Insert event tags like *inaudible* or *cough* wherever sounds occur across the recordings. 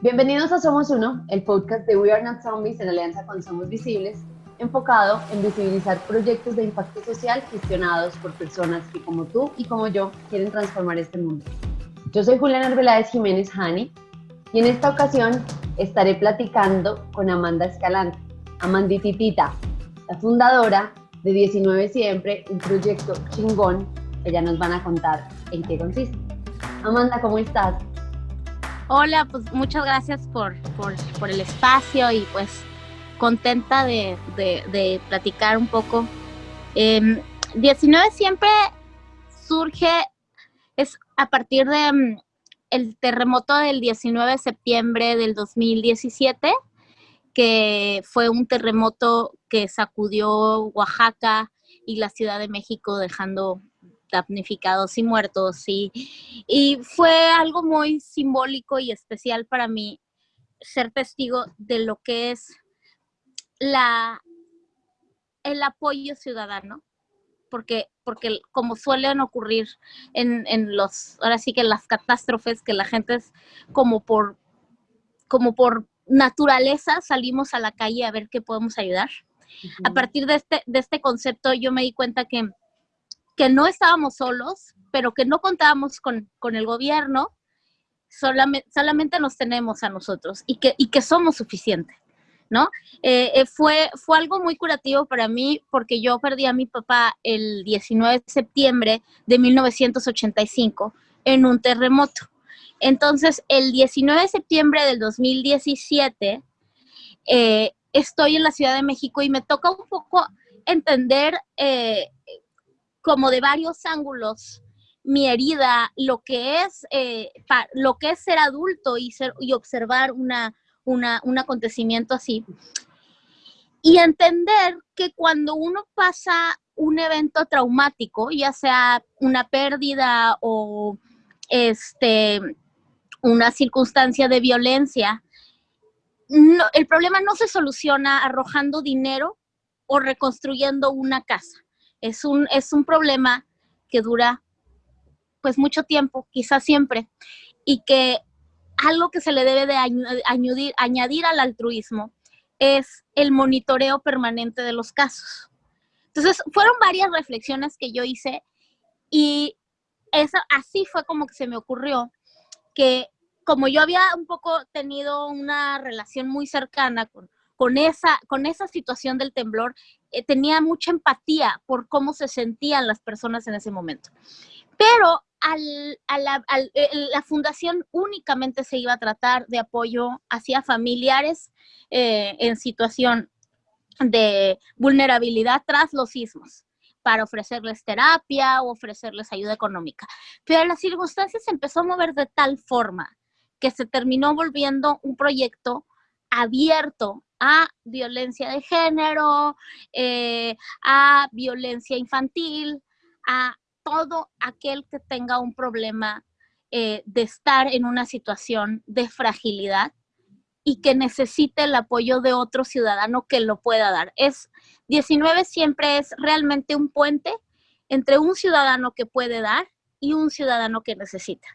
Bienvenidos a Somos Uno, el podcast de We Are Not Zombies en alianza con Somos Visibles, enfocado en visibilizar proyectos de impacto social gestionados por personas que como tú y como yo quieren transformar este mundo. Yo soy Juliana Arbeláez Jiménez Hani y en esta ocasión estaré platicando con Amanda Escalante, Amandititita, la fundadora de 19 Siempre, un proyecto chingón que ya nos van a contar en qué consiste. Amanda, ¿cómo estás? Hola, pues muchas gracias por, por, el espacio y pues contenta de, platicar un poco. 19 em, siempre surge, es a partir de mm, el terremoto del 19 de septiembre del 2017, que fue un terremoto que sacudió Oaxaca y la Ciudad de México dejando damnificados y muertos. Y, y fue algo muy simbólico y especial para mí ser testigo de lo que es la, el apoyo ciudadano. Porque, porque como suelen ocurrir en, en los, ahora sí que las catástrofes, que la gente es como por, como por naturaleza salimos a la calle a ver qué podemos ayudar. A partir de este, de este concepto yo me di cuenta que que no estábamos solos, pero que no contábamos con, el gobierno, solamente, solamente, nos tenemos a nosotros y que, y que somos suficientes, ¿no? Eh, eh, fue, fue algo muy curativo para mí porque yo perdí a mi papá el 19 de septiembre de 1985 en un terremoto. Entonces, el 19 de septiembre del 2017, eh, estoy en la Ciudad de México y me toca un poco entender como de varios ángulos mi herida, lo que es, eh, lo que es ser adulto y, ser, y observar una, un acontecimiento así. Y entender que cuando uno pasa un evento traumático, ya sea una pérdida o este, una circunstancia de violencia, el problema no se soluciona arrojando dinero o reconstruyendo una casa es un, es un problema que dura pues mucho tiempo, quizás siempre, y que algo que se le debe de añadir, añadir al altruismo es el monitoreo permanente de los casos. Entonces, fueron varias reflexiones que yo hice y eso, así fue como que se me ocurrió que como yo había un poco tenido una relación muy cercana con, con esa, con esa situación del temblor, eh, tenía mucha empatía por cómo se sentían las personas en ese momento. Pero la, eh, la, fundación únicamente se iba a tratar de apoyo hacia familiares eh, en situación de vulnerabilidad tras los sismos para ofrecerles terapia o ofrecerles ayuda económica. Pero las circunstancias empezó a mover de tal forma que se terminó volviendo un proyecto abierto a violencia de género, eh, a violencia infantil, a todo aquel que tenga un problema eh, de estar en una situación de fragilidad y que necesite el apoyo de otro ciudadano que lo pueda dar. Es 19 siempre es realmente un puente entre un ciudadano que puede dar y un ciudadano que necesita.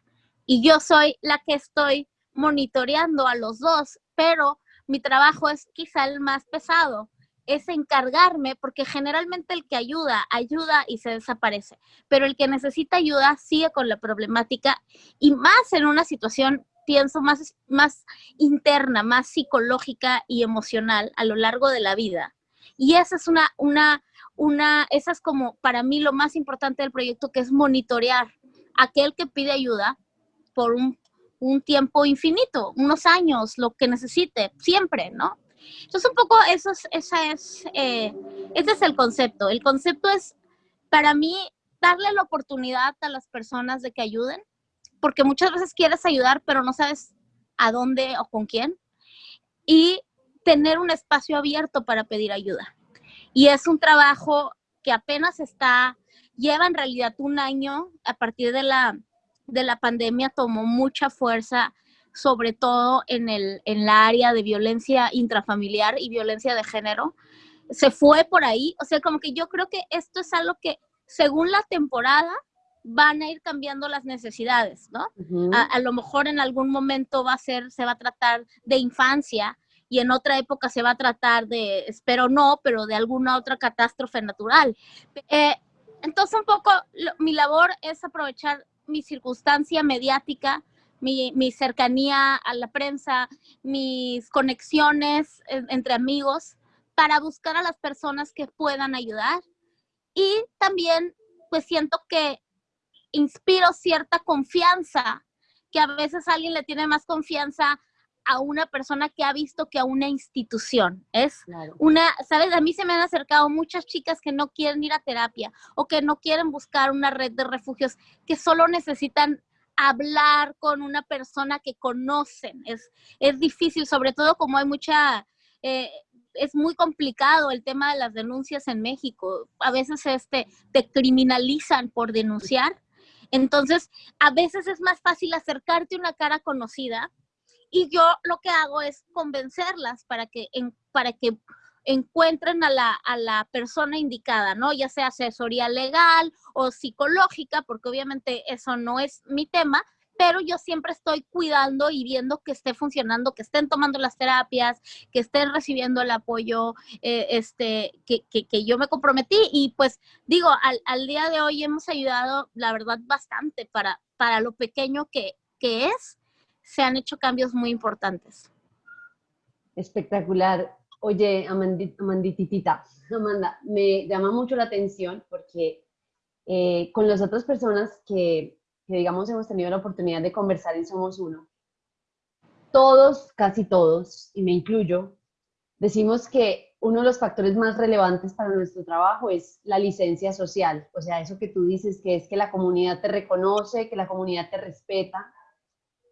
Y yo soy la que estoy monitoreando a los dos, pero mi trabajo es quizá el más pesado, es encargarme, porque generalmente el que ayuda, ayuda y se desaparece, pero el que necesita ayuda sigue con la problemática y más en una situación, pienso, más, más interna, más psicológica y emocional a lo largo de la vida. Y esa es una, una, una, esa es como para mí lo más importante del proyecto, que es monitorear aquel que pide ayuda por un un tiempo infinito, unos años, lo que necesite, siempre, ¿no? Entonces, un poco eso es, esa es, eh, ese es el concepto. El concepto es, para mí, darle la oportunidad a las personas de que ayuden, porque muchas veces quieres ayudar, pero no sabes a dónde o con quién, y tener un espacio abierto para pedir ayuda. Y es un trabajo que apenas está, lleva en realidad un año a partir de la de la pandemia tomó mucha fuerza, sobre todo en, el, en la área de violencia intrafamiliar y violencia de género. Se fue por ahí, o sea, como que yo creo que esto es algo que, según la temporada, van a ir cambiando las necesidades, ¿no? a, lo mejor en algún momento va a ser, se va a tratar de infancia y en otra época se va a tratar de, espero no, pero de alguna otra catástrofe natural. Eh, entonces un poco mi labor es aprovechar mi circunstancia mediática, mi, mi, cercanía a la prensa, mis conexiones entre amigos para buscar a las personas que puedan ayudar. Y también pues siento que inspiro cierta confianza, que a veces alguien le tiene más confianza a una persona que ha visto que a una institución. Es una, ¿sabes? A mí se me han acercado muchas chicas que no quieren ir a terapia o que no quieren buscar una red de refugios, que solo necesitan hablar con una persona que conocen. Es, es difícil, sobre todo como hay mucha... Eh, es muy complicado el tema de las denuncias en México. A veces este, te criminalizan por denunciar entonces, a veces es más fácil acercarte a una cara conocida y yo lo que hago es convencerlas para que, para que encuentren a la, a la persona indicada, ¿no? Ya sea asesoría legal o psicológica, porque obviamente eso no es mi tema, pero yo siempre estoy cuidando y viendo que esté funcionando, que estén tomando las terapias, que estén recibiendo el apoyo eh, este, que, que, yo me comprometí. Y pues digo, al, al, día de hoy hemos ayudado, la verdad, bastante para, para lo pequeño que, que es, se han hecho cambios muy importantes. Espectacular. Oye, Amandititita, Amanda, me llama mucho la atención porque eh, con las otras personas que que digamos hemos tenido la oportunidad de conversar en Somos Uno, todos, casi todos, y me incluyo, decimos que uno de los factores más relevantes para nuestro trabajo es la licencia social, o sea, eso que tú dices que es que la comunidad te reconoce, que la comunidad te respeta,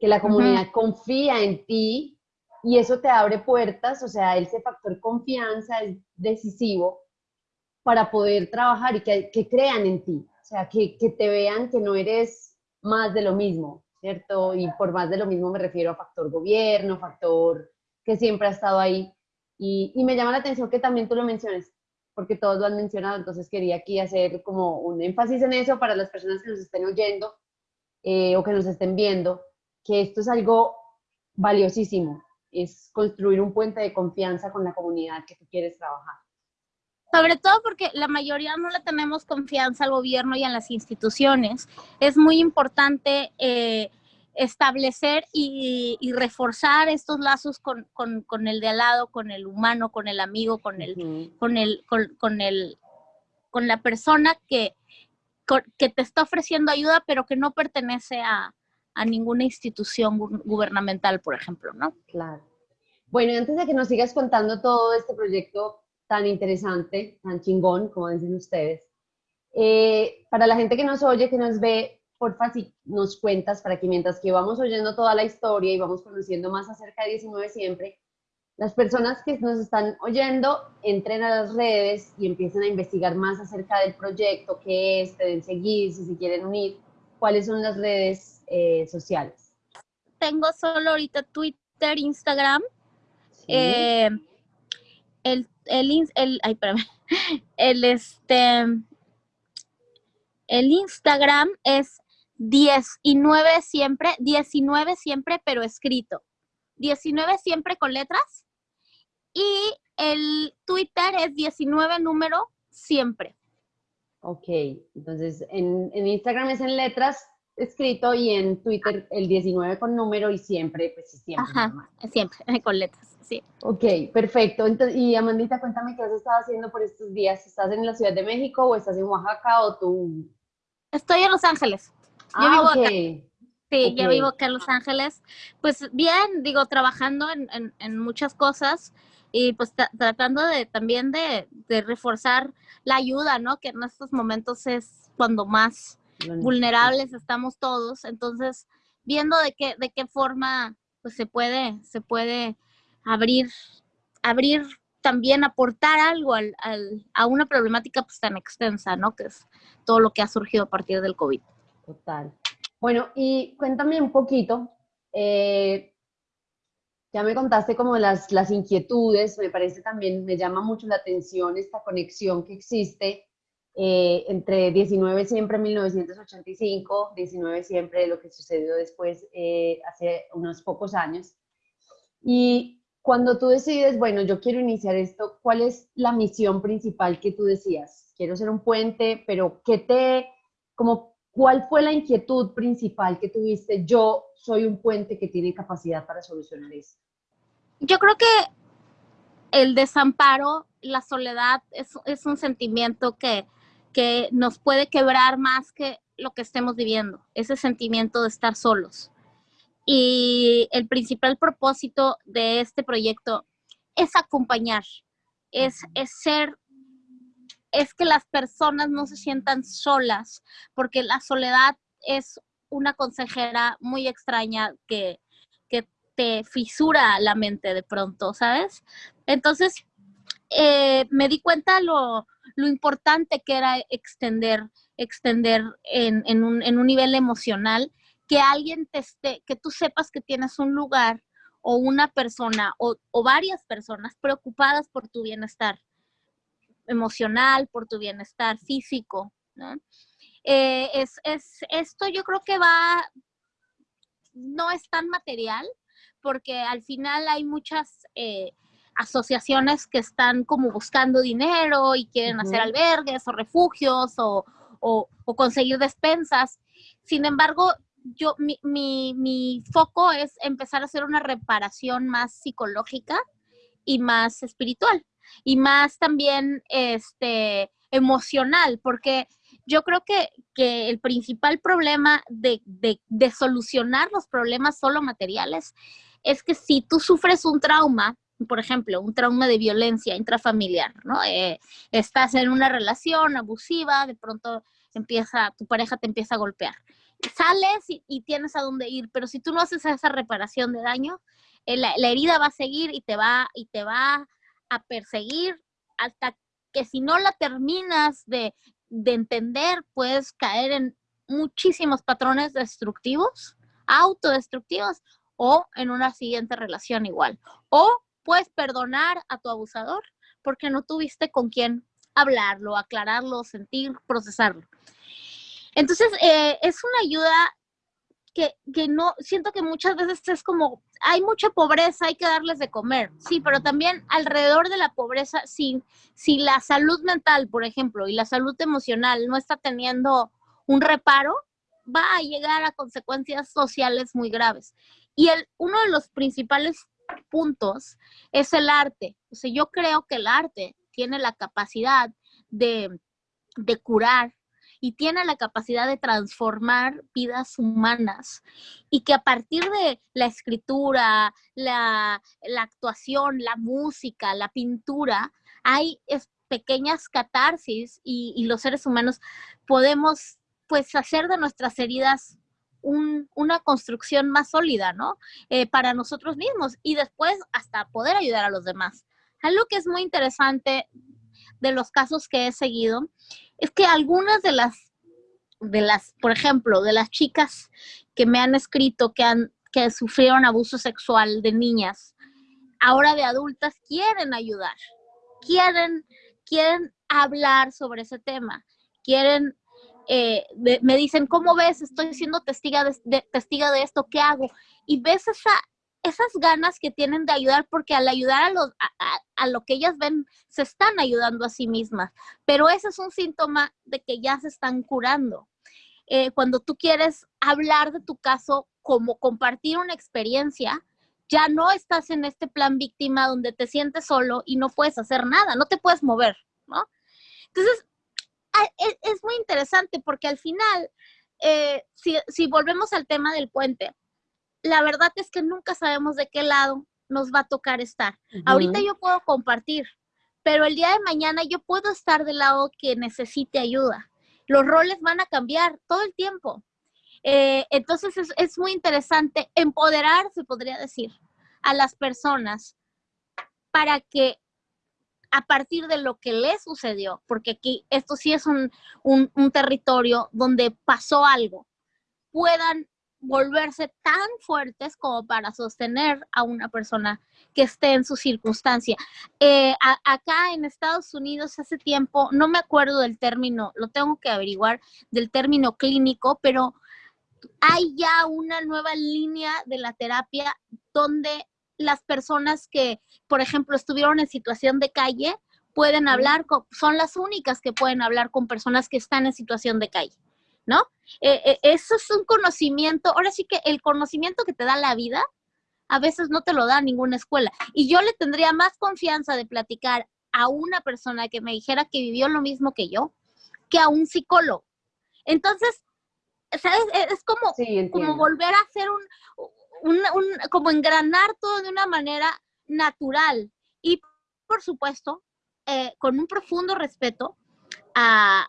que la comunidad confía en ti y eso te abre puertas, o sea, ese factor confianza es decisivo para poder trabajar y que, que crean en ti, o sea, que, que te vean que no eres más de lo mismo, ¿cierto? Y por más de lo mismo me refiero a factor gobierno, factor que siempre ha estado ahí. Y, me llama la atención que también tú lo menciones, porque todos lo han mencionado, entonces quería aquí hacer como un énfasis en eso para las personas que nos estén oyendo eh, o que nos estén viendo, que esto es algo valiosísimo, es construir un puente de confianza con la comunidad que tú quieres trabajar. Sobre todo porque la mayoría no le tenemos confianza al gobierno y a las instituciones. Es muy importante eh, establecer y, reforzar estos lazos con, el de al lado, con el humano, con el amigo, con el, con el, con, el, con la persona que, que te está ofreciendo ayuda, pero que no pertenece a, a ninguna institución gubernamental, por ejemplo, ¿no? Claro. Bueno, antes de que nos sigas contando todo este proyecto, tan interesante, tan chingón, como dicen ustedes. Eh, para la gente que nos oye, que nos ve, porfa, si nos cuentas para que mientras que vamos oyendo toda la historia y vamos conociendo más acerca de 19 siempre, las personas que nos están oyendo entren a las redes y empiecen a investigar más acerca del proyecto, qué es, pueden seguir, si se quieren unir, cuáles son las redes eh, sociales. Tengo solo ahorita Twitter, Instagram. Eh, el el, el, ay, *laughs* el, este, el Instagram es 19 siempre, 19 siempre, pero escrito. 19 siempre con letras. Y el Twitter es 19 número siempre. Ok, entonces en, en Instagram es en letras escrito y en Twitter el 19 con número y siempre, pues siempre. Ajá, siempre, *laughs* con letras, sí. Ok, perfecto. Entonces, y Amandita, cuéntame qué has estado haciendo por estos días. ¿Estás en la Ciudad de México o estás en Oaxaca o tú? Estoy en Los Ángeles. Yo ah, vivo acá. Sí, yo vivo acá en Los Ángeles. Pues bien, digo, trabajando en, en, muchas cosas y pues tratando de también de, de reforzar la ayuda, ¿no? Que en estos momentos es cuando más vulnerables estamos todos, entonces viendo de qué, de qué forma pues se puede, se puede abrir, abrir también aportar algo al, a una problemática pues tan extensa, ¿no? Que es todo lo que ha surgido a partir del COVID. Total. Bueno, y cuéntame un poquito, eh, ya me contaste como las, las inquietudes, me parece también, me llama mucho la atención esta conexión que existe eh, entre 19 siempre 1985, 19 siempre lo que sucedió después eh, hace unos pocos años. Y cuando tú decides, bueno, yo quiero iniciar esto, ¿cuál es la misión principal que tú decías? Quiero ser un puente, pero ¿qué te, como, cuál fue la inquietud principal que tuviste? Yo soy un puente que tiene capacidad para solucionar eso. Yo creo que el desamparo, la soledad es, es un sentimiento que, que nos puede quebrar más que lo que estemos viviendo, ese sentimiento de estar solos. Y el principal propósito de este proyecto es acompañar, es, es ser, es que las personas no se sientan solas, porque la soledad es una consejera muy extraña que, que te fisura la mente de pronto, ¿sabes? Entonces, eh, me di cuenta lo, lo importante que era extender, extender en, en, un, en un nivel emocional, que alguien te esté, que tú sepas que tienes un lugar o una persona o, o varias personas preocupadas por tu bienestar emocional, por tu bienestar físico, ¿no? Eh, es, es, esto yo creo que va, no es tan material, porque al final hay muchas eh, asociaciones que están como buscando dinero y quieren hacer albergues o refugios o, conseguir despensas. Sin embargo, yo, mi, mi, foco es empezar a hacer una reparación más psicológica y más espiritual y más también este, emocional, porque yo creo que, el principal problema de, de, solucionar los problemas solo materiales es que si tú sufres un trauma, por ejemplo, un trauma de violencia intrafamiliar, ¿no? Eh, estás en una relación abusiva, de pronto empieza, tu pareja te empieza a golpear. Sales y, tienes a dónde ir, pero si tú no haces esa reparación de daño, eh, la, herida va a seguir y te va, y te va a perseguir hasta que si no la terminas de, de entender, puedes caer en muchísimos patrones destructivos, autodestructivos, o en una siguiente relación igual. O puedes perdonar a tu abusador porque no tuviste con quién hablarlo, aclararlo, sentir, procesarlo. Entonces, eh, es una ayuda que, que, no, siento que muchas veces es como, hay mucha pobreza, hay que darles de comer, sí, pero también alrededor de la pobreza, si, si la salud mental, por ejemplo, y la salud emocional no está teniendo un reparo, va a llegar a consecuencias sociales muy graves. Y el, uno de los principales puntos es el arte. O sea, yo creo que el arte tiene la capacidad de, de curar y tiene la capacidad de transformar vidas humanas y que a partir de la escritura, la, la actuación, la música, la pintura, hay pequeñas catarsis y, y, los seres humanos podemos pues hacer de nuestras heridas una construcción más sólida, ¿no? Eh, para nosotros mismos y después hasta poder ayudar a los demás. Algo que es muy interesante de los casos que he seguido es que algunas de las, de las, por ejemplo, de las chicas que me han escrito que han que sufrieron abuso sexual de niñas, ahora de adultas quieren ayudar, quieren, quieren hablar sobre ese tema, quieren eh, me dicen, ¿cómo ves? Estoy siendo testiga de, testiga de esto, ¿qué hago? Y ves esa, esas ganas que tienen de ayudar, porque al ayudar a, los, a, lo que ellas ven, se están ayudando a sí mismas. Pero ese es un síntoma de que ya se están curando. Eh, cuando tú quieres hablar de tu caso como compartir una experiencia, ya no estás en este plan víctima donde te sientes solo y no puedes hacer nada, no te puedes mover, ¿no? Entonces, e, es, muy interesante porque al final, eh, si, volvemos al tema del puente, la verdad es que nunca sabemos de qué lado nos va a tocar estar. Ahorita yo puedo compartir, pero el día de mañana yo puedo estar del lado que necesite ayuda. Los roles van a cambiar todo el tiempo. Eh, entonces es, es, muy interesante empoderar, se podría decir, a las personas para que a partir de lo que le sucedió, porque aquí esto sí es un, territorio donde pasó algo, puedan volverse tan fuertes como para sostener a una persona que esté en su circunstancia. Eh, acá en Estados Unidos hace tiempo, no me acuerdo del término, lo tengo que averiguar, del término clínico, pero hay ya una nueva línea de la terapia donde las personas que, por ejemplo, estuvieron en situación de calle, pueden hablar, con, son las únicas que pueden hablar con personas que están en situación de calle. ¿no? Eh, eh, eso es un conocimiento, ahora sí que el conocimiento que te da la vida, a veces no te lo da ninguna escuela. Y yo le tendría más confianza de platicar a una persona que me dijera que vivió lo mismo que yo, que a un psicólogo. Entonces, ¿sabes? E, es como, como volver a hacer un, como engranar todo de una manera natural. Y, por supuesto, eh, con un profundo respeto a,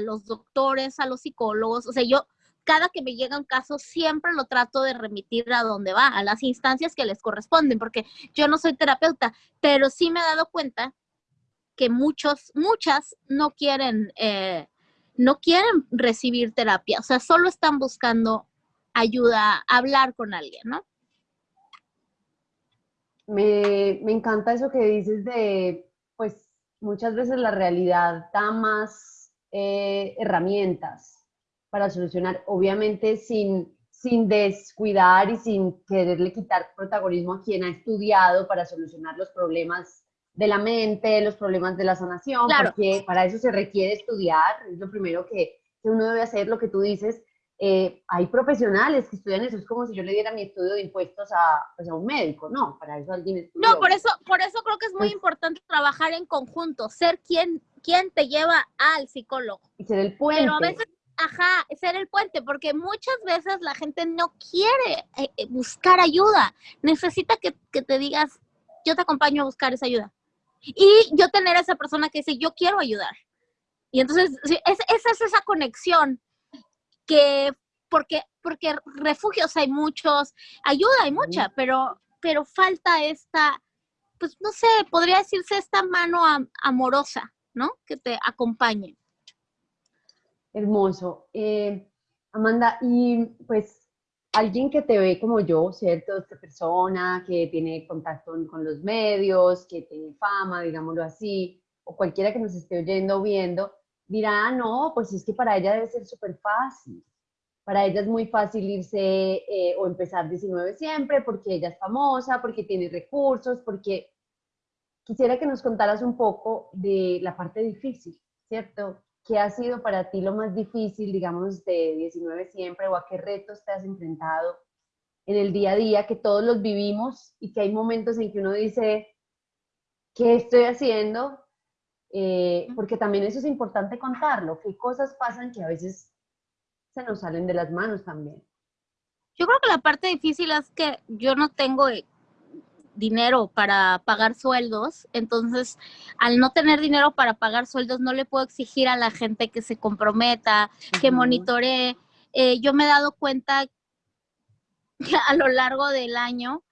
los doctores, a los psicólogos. O sea, yo cada que me llega un caso siempre lo trato de remitir a donde va, a las instancias que les corresponden, porque yo no soy terapeuta, pero sí me he dado cuenta que muchos, muchas no quieren, eh, no quieren recibir terapia, o sea, solo están buscando ayuda, hablar con alguien, ¿no? Me, me encanta eso que dices de, pues, muchas veces la realidad da más eh, herramientas para solucionar, obviamente sin, sin descuidar y sin quererle quitar protagonismo a quien ha estudiado para solucionar los problemas de la mente, los problemas de la sanación, porque para eso se requiere estudiar, es lo primero que, que uno debe hacer, lo que tú dices, eh, hay profesionales que estudian eso, es como si yo le diera mi estudio de impuestos a, pues, a un médico, no, para eso alguien estudia. No, por eso, por eso creo que es muy pues importante trabajar en conjunto, ser quien, quien te lleva al psicólogo. Y ser el puente. Pero a veces, ajá, ser el puente, porque muchas veces la gente no quiere eh, eh, buscar ayuda, necesita que, que te digas, yo te acompaño a buscar esa ayuda. Y yo tener a esa persona que dice, yo quiero ayudar. Y entonces, es, esa es esa conexión que porque, porque refugios hay muchos, ayuda hay mucha, pero, pero falta esta, pues no sé, podría decirse esta mano amorosa, ¿no? Que te acompañe. Hermoso. Eh, Amanda, y pues alguien que te ve como yo, ¿cierto? Esta persona que tiene contacto con los medios, que tiene fama, digámoslo así, o cualquiera que nos esté oyendo o viendo, dirá, ah, no, pues es que para ella debe ser súper fácil. Para ella es muy fácil irse eh, o empezar 19 siempre porque ella es famosa, porque tiene recursos, porque quisiera que nos contaras un poco de la parte difícil, ¿cierto? ¿Qué ha sido para ti lo más difícil, digamos, de 19 siempre o a qué retos te has enfrentado en el día a día que todos los vivimos y que hay momentos en que uno dice, ¿qué estoy haciendo? Eh, porque también eso es importante contarlo, qué cosas pasan que a veces se nos salen de las manos también. Yo creo que la parte difícil es que yo no tengo eh, dinero para pagar sueldos, entonces al no tener dinero para pagar sueldos no le puedo exigir a la gente que se comprometa, que monitoree. Eh, yo me he dado cuenta *laughs* a lo largo del año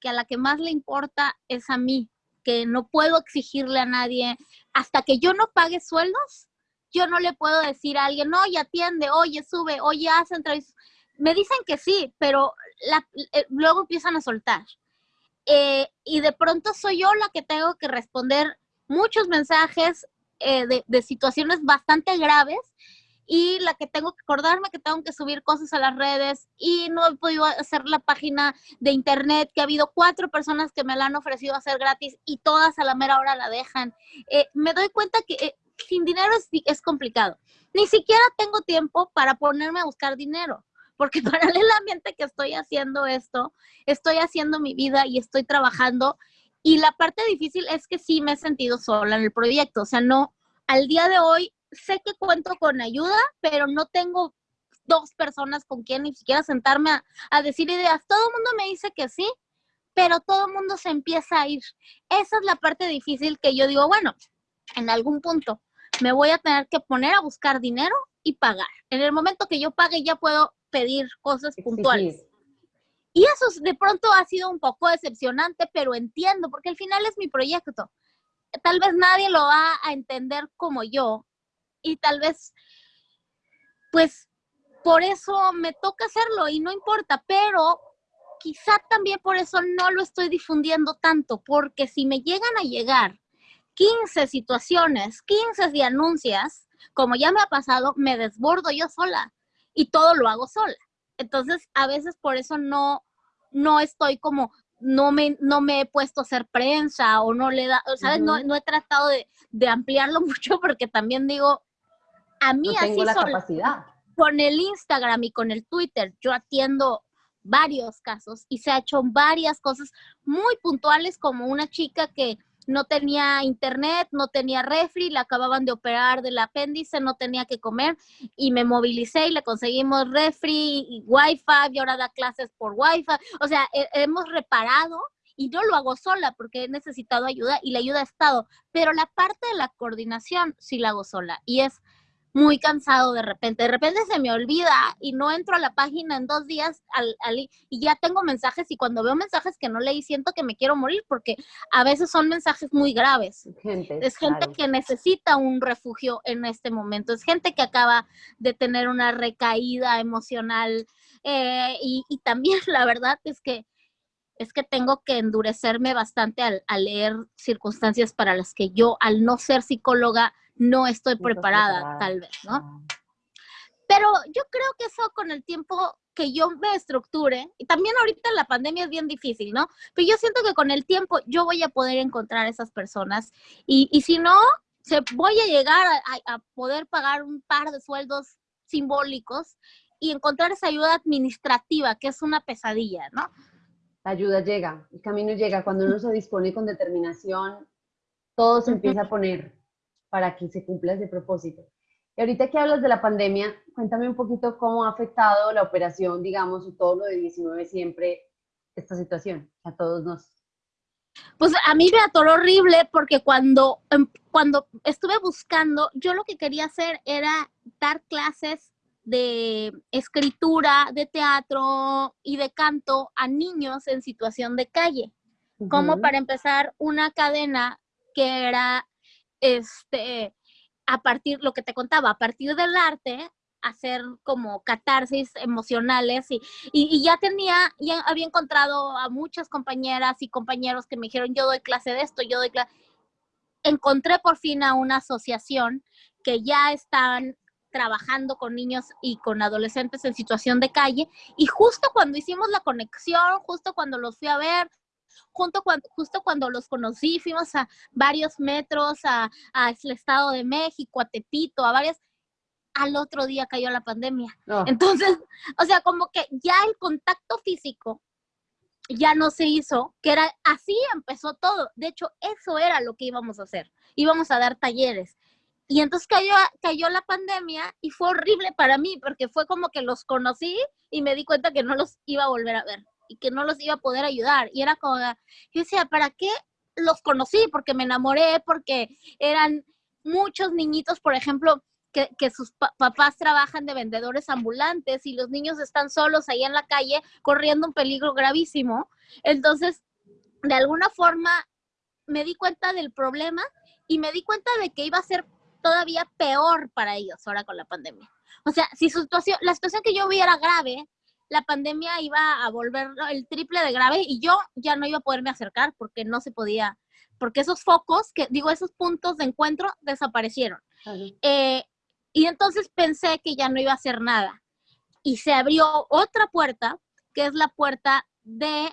que a la que más le importa es a mí, que no puedo exigirle a nadie hasta que yo no pague sueldos, yo no le puedo decir a alguien, oye, atiende, oye, sube, oye, haz entrevistas. Me dicen que sí, pero eh, luego empiezan a soltar. Eh, y de pronto soy yo la que tengo que responder muchos mensajes eh, de, de, situaciones bastante graves y la que tengo que acordarme que tengo que subir cosas a las redes y no he podido hacer la página de internet, que ha habido cuatro personas que me la han ofrecido hacer gratis y todas a la mera hora la dejan. me doy cuenta que sin dinero es, es complicado. Ni siquiera tengo tiempo para ponerme a buscar dinero, porque *laughs* paralelamente que estoy haciendo esto, estoy haciendo mi vida y estoy trabajando. Y la parte difícil es que sí me he sentido sola en el proyecto. O sea, no, al día de hoy sé que cuento con ayuda, pero no tengo dos personas con quien ni siquiera sentarme a, a decir ideas. Todo el mundo me dice que sí, pero todo el mundo se empieza a ir. Esa es la parte difícil que yo digo, bueno, en algún punto me voy a tener que poner a buscar dinero y pagar. En el momento que yo pague ya puedo pedir cosas puntuales. Y eso de pronto ha sido un poco decepcionante, pero entiendo, porque al final es mi proyecto. Tal vez nadie lo va a entender como yo y tal vez, pues, por eso me toca hacerlo y no importa, pero quizá también por eso no lo estoy difundiendo tanto, porque si me llegan a llegar 15 situaciones, 15 de anuncias, como ya me ha pasado, me desbordo yo sola y todo lo hago sola. Entonces, a veces por eso no, no estoy como, no me, no me he puesto a hacer prensa o no le da, ¿sabes? no, no, he tratado de, de, ampliarlo *laughs* mucho porque también digo, a mí así la capacidad. con el Instagram y con el Twitter, yo atiendo varios casos y se ha hecho varias cosas muy puntuales como una chica que no tenía internet, no tenía refri, le acababan de operar del apéndice, no tenía que comer y me movilicé y le conseguimos refri y wifi y ahora da clases por wifi. O sea, hemos reparado y no lo hago sola porque he necesitado ayuda y la ayuda ha estado, pero la parte de la coordinación sí la hago sola y es muy cansado de repente. De repente se me olvida y no entro a la página en dos días al, y ya tengo mensajes y cuando veo mensajes que no leí siento que me quiero morir porque a veces son mensajes muy graves. es gente que necesita un refugio en este momento. Es gente que acaba de tener una recaída emocional eh, y, y, también *laughs* la verdad es que es que tengo que endurecerme bastante al, al leer circunstancias para las que yo, al no ser psicóloga, no estoy preparada, tal vez, ¿no? Ah. Pero yo creo que eso con el tiempo que yo me estructure, y también ahorita la pandemia es bien difícil, ¿no? Pero yo siento que con el tiempo yo voy a poder encontrar esas personas y, y si no, se, voy a llegar a, a, poder pagar un par de sueldos simbólicos y encontrar esa ayuda administrativa, que es una pesadilla, ¿no? La ayuda llega, el camino llega. Cuando uno se dispone con determinación, todo se empieza a poner para que se cumpla ese propósito. Y ahorita que hablas de la pandemia, cuéntame un poquito cómo ha afectado la operación, digamos, o todo lo de 19 siempre, esta situación, a todos nos. Pues a mí me atoró horrible porque cuando, em, cuando estuve buscando, yo lo que quería hacer era dar clases de escritura, de teatro y de canto a niños en situación de calle, como para empezar una cadena que era este, a partir, lo que te contaba, a partir del arte, hacer como catarsis emocionales y, y, ya tenía, ya había encontrado a muchas compañeras y compañeros que me dijeron, yo doy clase de esto, yo doy clase. Encontré por fin a una asociación que ya están trabajando con niños y con adolescentes en situación de calle y justo cuando hicimos la conexión, justo cuando los fui a ver, Junto cuando, justo cuando los conocí, fuimos a varios metros, a, el Estado de México, a Tepito, a varias, al otro día cayó la pandemia. Entonces, *laughs* o sea, como que ya el contacto físico ya no se hizo, que era así empezó todo. De hecho, eso era lo que íbamos a hacer. Íbamos a dar talleres. Y entonces cayó, cayó la pandemia y fue horrible para mí porque fue como que los conocí y me di cuenta que no los iba a volver a ver y que no los iba a poder ayudar. Y era como, yo decía, ¿para qué los conocí? Porque me enamoré, porque eran muchos niñitos, por ejemplo, que, que, sus papás trabajan de vendedores ambulantes y los niños están solos ahí en la calle corriendo un peligro gravísimo. Entonces, de alguna forma, me di cuenta del problema y me di cuenta de que iba a ser todavía peor para ellos ahora con la pandemia. O sea, si situación, la situación que yo vi era grave, la pandemia iba a volver el triple de grave y yo ya no iba a poderme acercar porque no se podía, porque esos focos, que digo, esos puntos de encuentro desaparecieron. Eh, y entonces pensé que ya no iba a hacer nada. Y se abrió otra puerta, que es la puerta de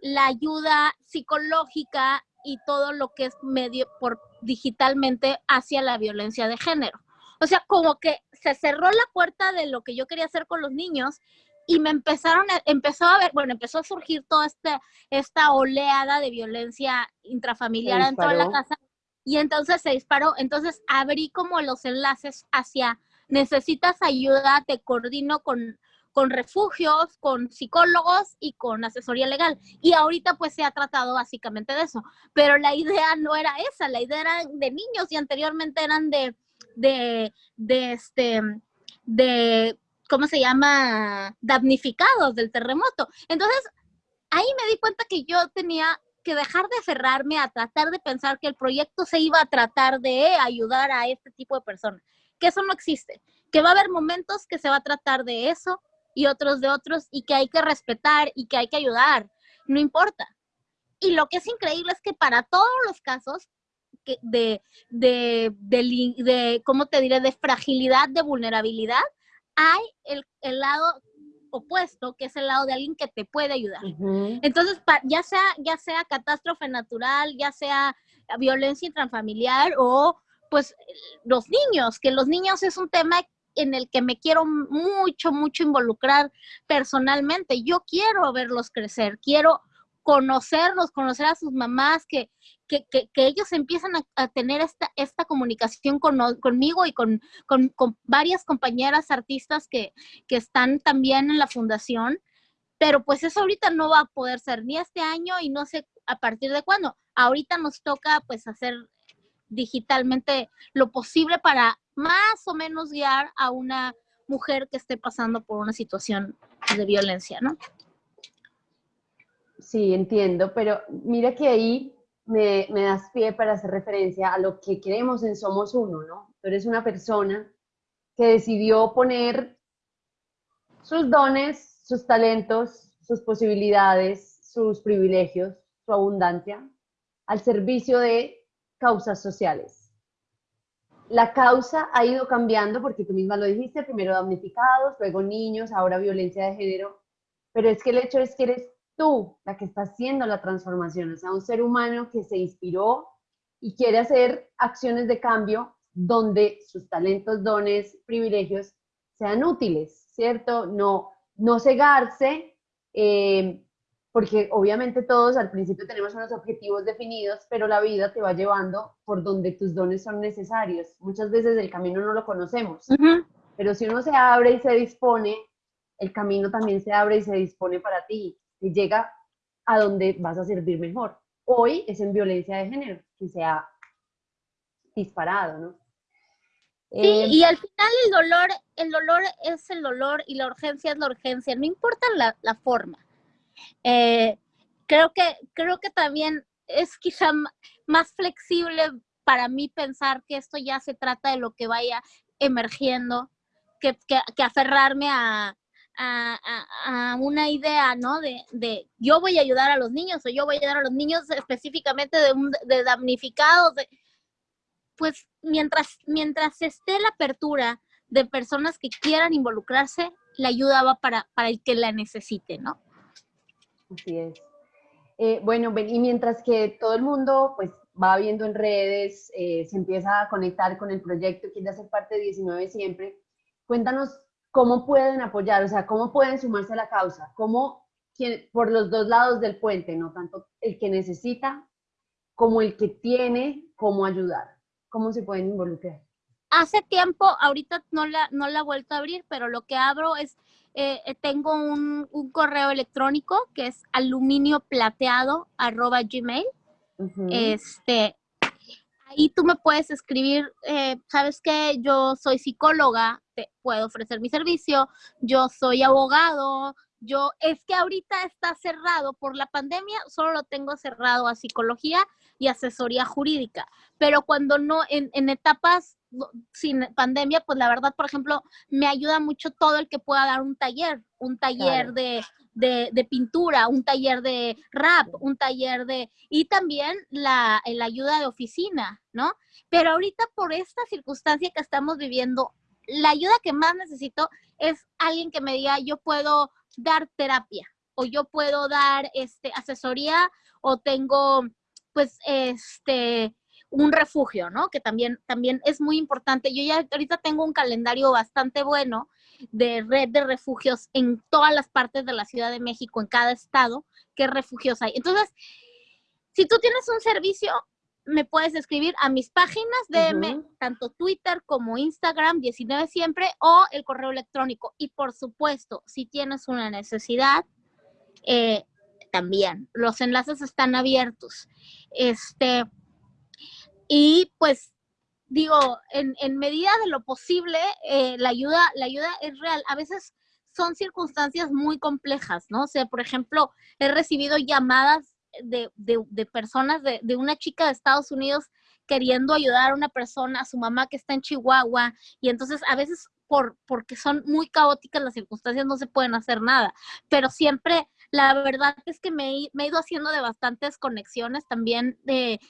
la ayuda psicológica y todo lo que es medio por digitalmente hacia la violencia de género. O sea, como que se cerró la puerta de lo que yo quería hacer con los niños y me empezaron, a, empezó a ver, bueno, empezó a surgir toda esta, esta oleada de violencia intrafamiliar en toda la casa y entonces se disparó, entonces abrí como los enlaces hacia, necesitas ayuda, te coordino con, con refugios, con psicólogos y con asesoría legal. Y ahorita pues se ha tratado básicamente de eso, pero la idea no era esa, la idea era de niños y anteriormente eran de, de, de este, de ¿cómo se llama? Damnificados del terremoto. Entonces, ahí me di cuenta que yo tenía que dejar de aferrarme a tratar de pensar que el proyecto se iba a tratar de ayudar a este tipo de personas, que eso no existe, que va a haber momentos que se va a tratar de eso y otros de otros y que hay que respetar y que hay que ayudar, no importa. Y lo que es increíble es que para todos los casos de, de, de, de, ¿cómo te diré?, de fragilidad, de vulnerabilidad, hay el, el lado opuesto, que es el lado de alguien que te puede ayudar. Entonces, ya sea, ya sea catástrofe natural, ya sea violencia intrafamiliar o pues los niños, que los niños es un tema en el que me quiero mucho, mucho involucrar personalmente. Yo quiero verlos crecer, quiero conocerlos, conocer a sus mamás, que, que, ellos empiezan a, tener esta, esta comunicación conmigo y con, varias compañeras artistas que, que están también en la fundación. Pero pues eso ahorita no va a poder ser ni este año y no sé a partir de cuándo. Ahorita nos toca pues hacer digitalmente lo posible para más o menos guiar a una mujer que esté pasando por una situación de violencia, ¿no? Sí, entiendo, pero mira que ahí me, das pie para hacer referencia a lo que queremos en Somos Uno, ¿no? Tú eres una persona que decidió poner sus dones, sus talentos, sus posibilidades, sus privilegios, su abundancia al servicio de causas sociales. La causa ha ido cambiando porque tú misma lo dijiste, primero damnificados, luego niños, ahora violencia de género, pero es que el hecho es que eres tú la que está haciendo la transformación, o sea, un ser humano que se inspiró y quiere hacer acciones de cambio donde sus talentos, dones, privilegios sean útiles, ¿cierto? No, no cegarse, eh, porque obviamente todos al principio tenemos unos objetivos definidos, pero la vida te va llevando por donde tus dones son necesarios. Muchas veces el camino no lo conocemos, pero si uno se abre y se dispone, el camino también se abre y se dispone para ti llega a donde vas a servir mejor. Hoy es en violencia de género que se ha disparado, ¿no? Sí, eh, y al final el dolor, el dolor es el dolor y la urgencia es la urgencia, no importa la, la forma. Eh, creo, que, creo que también es quizá más flexible para mí pensar que esto ya se trata de lo que vaya emergiendo, que, que aferrarme a, a, una idea, ¿no? De, de, yo voy a ayudar a los niños o yo voy a ayudar a los niños específicamente de, damnificados. pues mientras, mientras esté la apertura de personas que quieran involucrarse, la ayuda va para, para el que la necesite, ¿no? Así es. Eh, bueno, y mientras que todo el mundo pues va viendo en redes, eh, se empieza a conectar con el proyecto, quiere hacer parte de 19 siempre, cuéntanos cómo pueden apoyar, o sea, cómo pueden sumarse a la causa, cómo por los dos lados del puente, no tanto el que necesita como el que tiene cómo ayudar, cómo se pueden involucrar. Hace tiempo, ahorita no la, no la he vuelto a abrir, pero lo que abro es, eh, eh, tengo un, correo electrónico que es aluminioplateado arroba gmail. Este, ahí tú me puedes escribir, eh, sabes que yo soy psicóloga, te puedo ofrecer mi servicio, yo soy abogado, yo, es que ahorita está cerrado por la pandemia, solo lo tengo cerrado a psicología y asesoría jurídica, pero cuando no, en, en etapas sin pandemia, pues la verdad, por ejemplo, me ayuda mucho todo el que pueda dar un taller, un taller de, de, pintura, un taller de rap, un taller de... y también la, la ayuda de oficina, ¿no? Pero ahorita por esta circunstancia que estamos viviendo, la ayuda que más necesito es alguien que me diga, yo puedo dar terapia o yo puedo dar este, asesoría o tengo, pues, este, un refugio, ¿no? Que también, también es muy importante. Yo ya ahorita tengo un calendario bastante bueno de red de refugios en todas las partes de la Ciudad de México, en cada estado, qué refugios hay. Entonces, si tú tienes un servicio, me puedes escribir a mis páginas DM, tanto Twitter como Instagram, 19 siempre, o el correo electrónico. Y por supuesto, si tienes una necesidad, eh, también. Los enlaces están abiertos. Este, y pues digo, en, en medida de lo posible, eh, la, ayuda, la ayuda es real. A veces son circunstancias muy complejas, ¿no? O sea, por ejemplo, he recibido llamadas de, de, de personas, de, de, una chica de Estados Unidos queriendo ayudar a una persona, a su mamá que está en Chihuahua, y entonces a veces por, porque son muy caóticas las circunstancias, no se pueden hacer nada, pero siempre la verdad es que me, he ido haciendo de bastantes conexiones también de,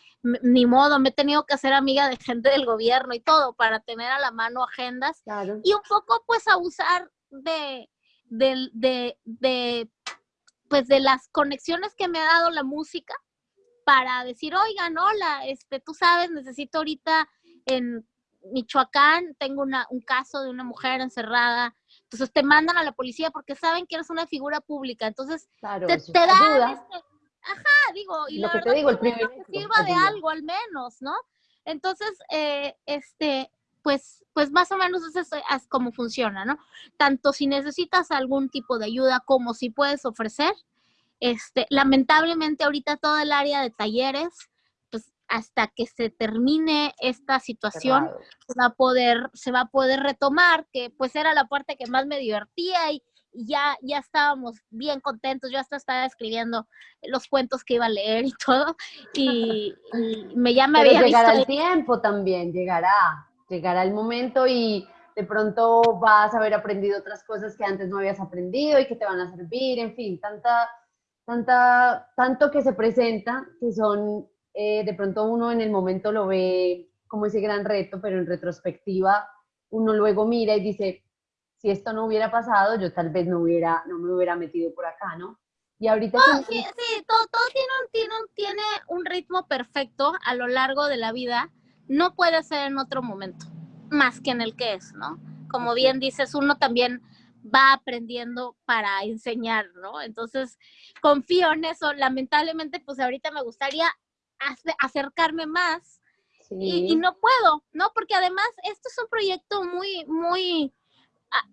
ni modo, me he tenido que hacer amiga de gente del gobierno y todo para tener a la mano agendas y un poco pues abusar de, de, de, de, pues de las conexiones que me ha dado la música para decir, oigan, hola, este, tú sabes, necesito ahorita en Michoacán, tengo una, un caso de una mujer encerrada, entonces te mandan a la policía porque saben que eres una figura pública, entonces te, te dan, este, ajá, digo, y lo que te digo, el privilegio, sirva de algo al menos, ¿no? Entonces, eh, este, pues, pues más o menos eso es, como funciona, ¿no? Tanto si necesitas algún tipo de ayuda como si puedes ofrecer. Este, lamentablemente ahorita todo el área de talleres hasta que se termine esta situación se va a poder se va a poder retomar que pues era la parte que más me divertía y, ya ya estábamos bien contentos. Yo hasta estaba escribiendo los cuentos que iba a leer y *laughs* todo y, me ya me había llegará el tiempo también llegará llegará el momento y de pronto vas a haber aprendido otras cosas que antes no habías aprendido y que te van a servir en fin tanta tanta tanto que se presenta que son eh, de pronto uno en el momento lo ve como ese gran reto, pero en retrospectiva uno luego mira y dice, si esto no hubiera pasado, yo tal vez no, hubiera, no me hubiera metido por acá, ¿no? Y ahorita... Sí, sí, todo, todo tiene, un, tiene, un, tiene un ritmo perfecto a lo largo de la vida. No puede ser en otro momento, más que en el que es, ¿no? Como bien dices, uno también va aprendiendo para enseñar, ¿no? Entonces, confío en eso. Lamentablemente, pues ahorita me gustaría acercarme más y, no puedo, ¿no? Porque además esto es un proyecto muy, muy...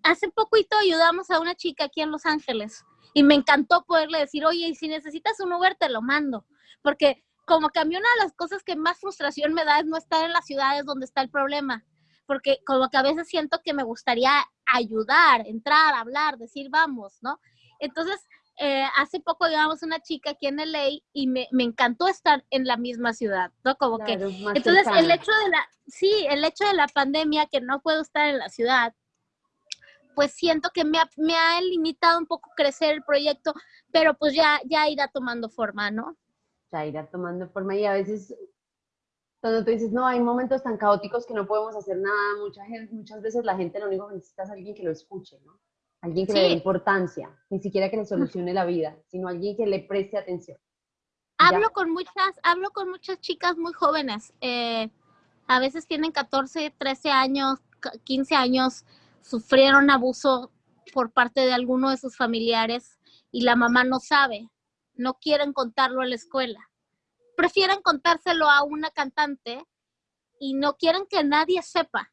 Hace poquito ayudamos a una chica aquí en Los Ángeles y me encantó poderle decir, oye, y si necesitas un Uber, te lo mando. Porque como que a mí una de las cosas que más frustración me da es no estar en las ciudades donde está el problema. Porque como que a veces siento que me gustaría ayudar, entrar, hablar, decir, vamos, ¿no? Entonces, eh, hace poco llevamos una chica aquí en LA y me, me, encantó estar en la misma ciudad, ¿no? Como que, entonces el hecho de la, sí, el hecho de la pandemia, que no puedo estar en la ciudad, pues siento que me ha, me ha limitado un poco crecer el proyecto, pero pues ya, ya irá tomando forma, ¿no? Ya irá tomando forma y a veces cuando tú dices, no, hay momentos tan caóticos que no podemos hacer nada, mucha gente, muchas veces la gente lo único que necesita es alguien que lo escuche, ¿no? Alguien que le dé importancia, ni siquiera que le solucione la vida, sino alguien que le preste atención. Hablo con muchas, hablo con muchas chicas muy jóvenes, eh, a veces tienen 14, 13 años, 15 años, sufrieron abuso por parte de alguno de sus familiares y la mamá no sabe, no quieren contarlo a la escuela. Prefieren contárselo a una cantante y no quieren que nadie sepa.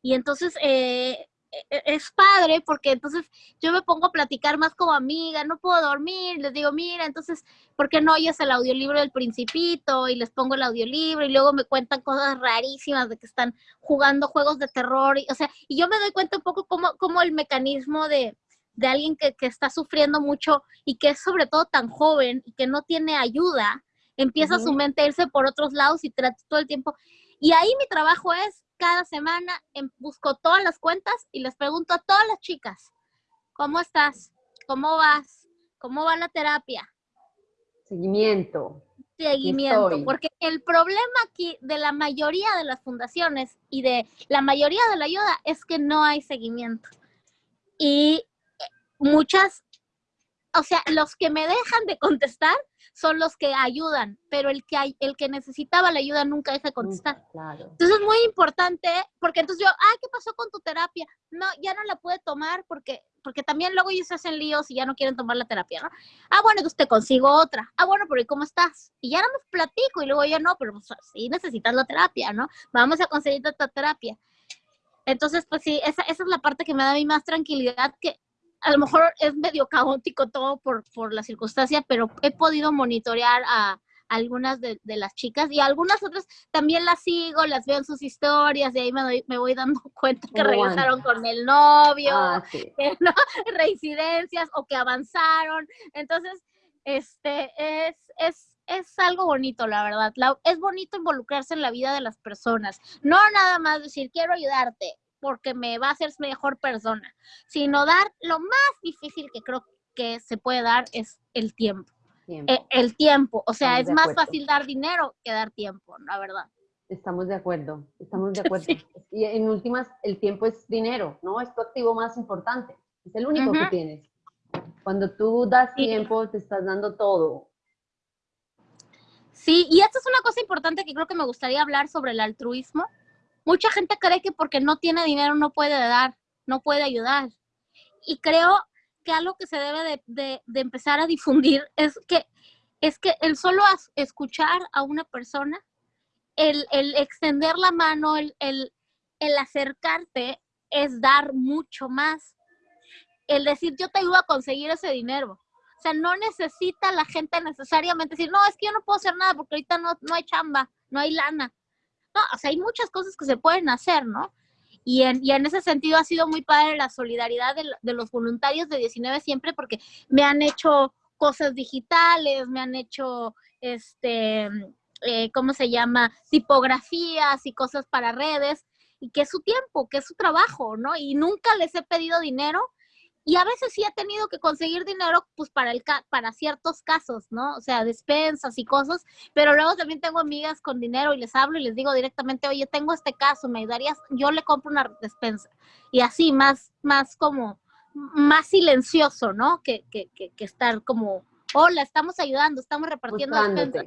Y entonces eh, es padre porque entonces yo me pongo a platicar más como amiga, no puedo dormir, les digo, mira, entonces, ¿por qué no oyes el audiolibro del principito? Y les pongo el audiolibro y luego me cuentan cosas rarísimas de que están jugando juegos de terror, y, o sea, y yo me doy cuenta un poco como, como el mecanismo de, de alguien que, que, está sufriendo mucho y que es sobre todo tan joven y que no tiene ayuda, empieza su mente a irse por otros lados y trata todo el tiempo. Y ahí mi trabajo es cada semana busco todas las cuentas y les pregunto a todas las chicas, ¿cómo estás? ¿Cómo vas? ¿Cómo va la terapia? Seguimiento. Seguimiento, porque el problema aquí de la mayoría de las fundaciones y de la mayoría de la ayuda es que no hay seguimiento. Y eh, muchas, o sea, los que me dejan de contestar son los que ayudan, pero el que, el que necesitaba la ayuda nunca deja de contestar. Entonces es muy importante, porque entonces yo, ay, ¿qué pasó con tu terapia? No, ya no la puede tomar porque, porque también luego ellos se hacen líos y ya no quieren tomar la terapia, ¿no? Ah, bueno, entonces te consigo otra. Ah, bueno, pero ¿y cómo estás? Y ya no me platico y luego ya no, pero pues, sí necesitas la terapia, ¿no? Vamos a conseguir esta terapia. Entonces, pues sí, esa, esa es la parte que me da a mí más tranquilidad, que a lo mejor es medio caótico todo por, por la circunstancia, pero he podido monitorear a algunas de, las chicas y algunas otras también las sigo, las veo en sus historias y ahí me, me voy dando *laughs* cuenta que regresaron con el novio, ah, *laughs* reincidencias o que avanzaron. Entonces, este es, es, es algo bonito, la verdad. es bonito involucrarse en la vida de las personas. No nada más decir, quiero ayudarte, porque me va a hacer mejor persona, sino dar lo más difícil que creo que se puede dar es el tiempo. Eh, el tiempo, o sea, es más fácil dar dinero que dar tiempo, la verdad. Estamos de acuerdo, estamos de *laughs* acuerdo. Y en últimas, el tiempo es dinero, ¿no? Es tu activo más importante, es el único que tienes. Cuando tú das tiempo, te estás dando todo. Sí, y esto es una cosa importante que creo que me gustaría hablar sobre el altruismo. Mucha gente cree que porque no tiene dinero no puede dar, no puede ayudar. Y creo que algo que se debe de, empezar a difundir es que, es que el solo escuchar a una persona, el, extender la mano, el, acercarte es dar mucho más. El decir, yo te ayudo a conseguir ese dinero. O sea, no necesita la gente necesariamente decir, no, es que yo no puedo hacer nada porque ahorita no, no hay chamba, no hay lana. No, o sea, hay muchas cosas que se pueden hacer, ¿no? Y en, y en ese sentido ha sido muy padre la solidaridad de, los voluntarios de 19 siempre porque me han hecho cosas digitales, me han hecho, este, eh, ¿cómo se llama? Tipografías y cosas para redes, y que es su tiempo, que es su trabajo, ¿no? Y nunca les he pedido dinero, y a veces sí he tenido que conseguir dinero pues para el para ciertos casos, ¿no? O sea, despensas y cosas, pero luego también tengo amigas con dinero y les hablo y les digo directamente, "Oye, tengo este caso, ¿me ayudarías? Yo le compro una despensa." Y así más más como más silencioso, ¿no? Que, que, que, que estar como, "Hola, estamos ayudando, estamos repartiendo despensas."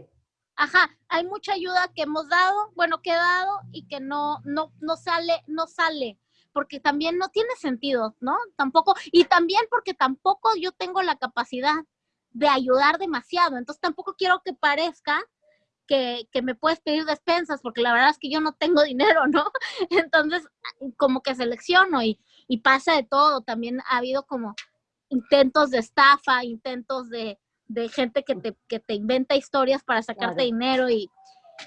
Ajá, hay mucha ayuda que hemos dado, bueno, que he dado y que no no no sale no sale porque también no tiene sentido, ¿no? Tampoco, y también porque tampoco yo tengo la capacidad de ayudar demasiado, entonces tampoco quiero que parezca que, me puedes pedir despensas, porque la verdad es que yo no tengo *laughs* dinero, ¿no? Entonces, como que selecciono y, pasa de todo, también ha habido como intentos de estafa, intentos de, gente que te, que te inventa historias para sacarte dinero y,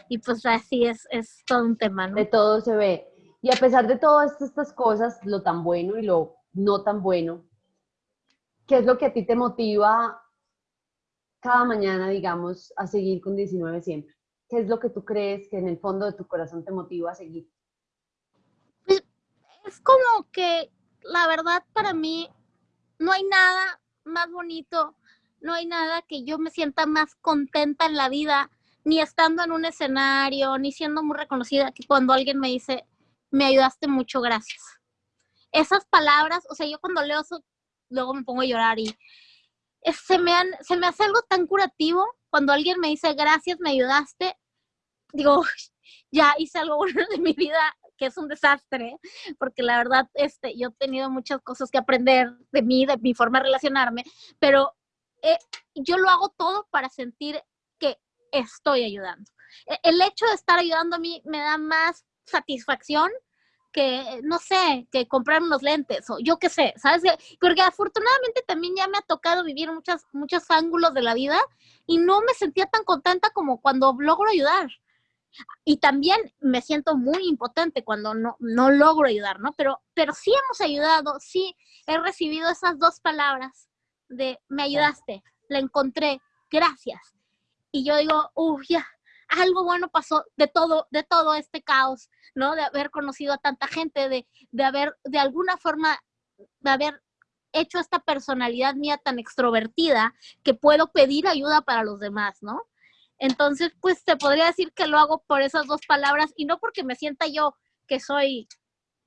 y pues así es, es todo un tema, ¿no? De todo se ve. Y a pesar de todas estas cosas, lo tan bueno y lo no tan bueno, ¿qué es lo que a ti te motiva cada mañana, digamos, a seguir con 19 siempre? ¿Qué es lo que tú crees que en el fondo de tu corazón te motiva a seguir? Pues, es como que la verdad para mí no hay nada más bonito, no hay nada que yo me sienta más contenta en la vida, ni estando en un escenario, ni siendo muy reconocida, que cuando alguien me dice, me ayudaste mucho, gracias. Esas palabras, o sea, yo cuando leo eso, luego me pongo a llorar y se, me se me hace algo tan curativo cuando alguien me dice, gracias, me ayudaste. Digo, *laughs* ya hice algo bueno de mi vida que es un desastre, porque la verdad, este, yo he tenido muchas cosas que aprender de mí, de mi forma de relacionarme, pero eh, yo lo hago todo para sentir que estoy ayudando. E, el hecho de estar ayudando a mí me da más satisfacción que, no sé, que comprar unos lentes o yo qué sé, ¿sabes? Porque afortunadamente también ya me ha tocado vivir muchas, muchos ángulos de la vida y no me sentía tan contenta como cuando logro ayudar. Y también me siento muy impotente cuando no, no logro ayudar, ¿no? Pero, pero sí hemos ayudado, sí he recibido esas dos palabras de me ayudaste, la encontré, gracias. Y yo digo, uff, ya, algo bueno pasó de todo, de todo este caos, ¿no? De haber conocido a tanta gente, de, de haber, de alguna forma, de haber hecho esta personalidad mía tan extrovertida que puedo pedir ayuda para los demás, ¿no? Entonces, pues te podría decir que lo hago por esas dos palabras y no porque me sienta yo que soy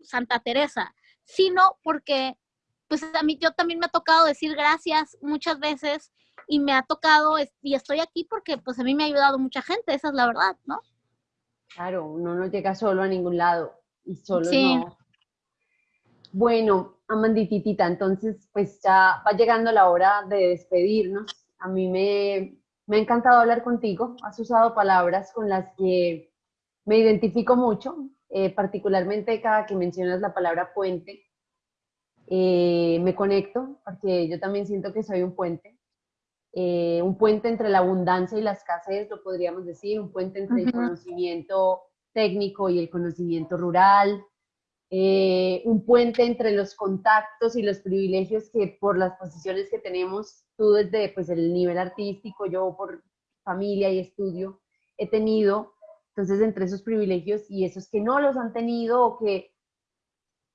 Santa Teresa, sino porque pues a mí yo también me ha tocado decir gracias muchas veces y me ha tocado y estoy aquí porque pues a mí me ha ayudado mucha gente, esa es la verdad, ¿no? Claro, uno no llega solo a ningún lado y solo sí. no. Bueno, Amandititita, entonces pues ya va llegando la hora de despedirnos. A mí me, me ha encantado hablar contigo, has usado palabras con las que me identifico mucho, eh, particularmente cada que mencionas la palabra puente eh, me conecto, porque yo también siento que soy un puente, eh, un puente entre la abundancia y la escasez, lo podríamos decir, un puente entre el conocimiento técnico y el conocimiento rural, eh, un puente entre los contactos y los privilegios que por las posiciones que tenemos, tú desde pues, el nivel artístico, yo por familia y estudio, he tenido. Entonces, entre esos privilegios y esos que no los han tenido o que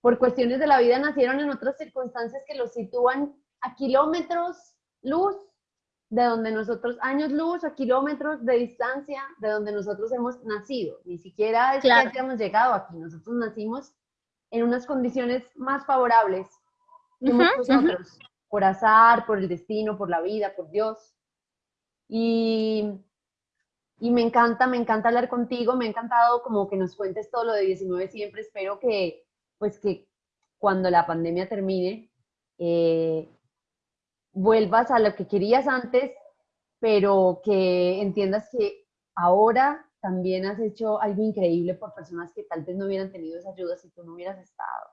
por cuestiones de la vida nacieron en otras circunstancias que los sitúan a kilómetros luz de donde nosotros, años luz a kilómetros de distancia de donde nosotros hemos nacido. Ni siquiera es que hayamos llegado aquí, nosotros nacimos en unas condiciones más favorables que muchos otros, por azar, por el destino, por la vida, por Dios. Y, y me encanta, me encanta hablar contigo, me ha encantado como que nos cuentes todo lo de 19 siempre, espero que, pues que cuando la pandemia termine, eh, vuelvas a lo que querías antes, pero que entiendas que ahora también has hecho algo increíble por personas que tal vez no hubieran tenido esa ayuda si tú no hubieras estado.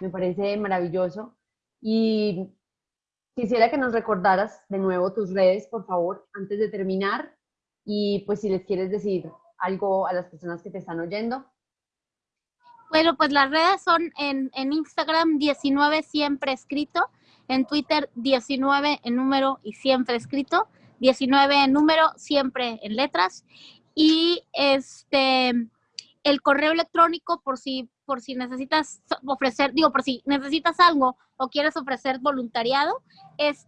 Me parece maravilloso. Y quisiera que nos recordaras de nuevo tus redes, por favor, antes de terminar. Y pues si les quieres decir algo a las personas que te están oyendo. Bueno, pues las redes son en, en Instagram 19 siempre escrito en Twitter 19 en número y siempre escrito, 19 en número, siempre en letras. Y este el correo electrónico por si por si necesitas ofrecer, digo, por si necesitas algo o quieres ofrecer voluntariado, es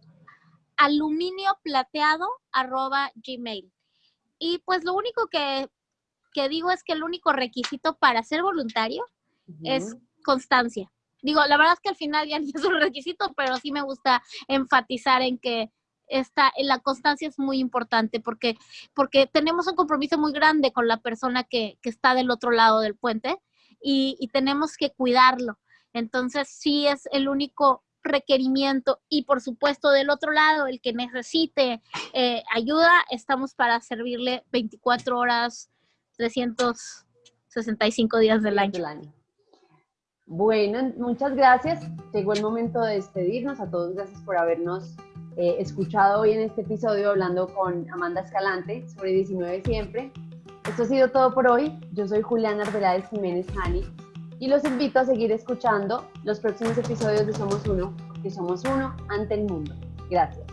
aluminio plateado arroba gmail. Y pues lo único que, digo es que el único requisito para ser voluntario es constancia digo, la verdad es que al final ya *laughs* es un requisito, pero sí me gusta enfatizar en que esta, la constancia es muy importante porque, porque tenemos un compromiso muy grande con la persona que, está del otro lado del puente y, tenemos que cuidarlo. Entonces, sí es el único requerimiento y por supuesto del otro lado, el que necesite eh, ayuda, estamos para servirle 24 horas, 365 días del año. Bueno, muchas gracias. Llegó el momento de despedirnos. A todos gracias por habernos eh, escuchado hoy en este episodio hablando con Amanda Escalante sobre 19 siempre. Esto ha sido todo por hoy. Yo soy Juliana Arbeláez Jiménez Hani y los invito a seguir escuchando los próximos episodios de Somos Uno, porque somos uno ante el mundo. Gracias.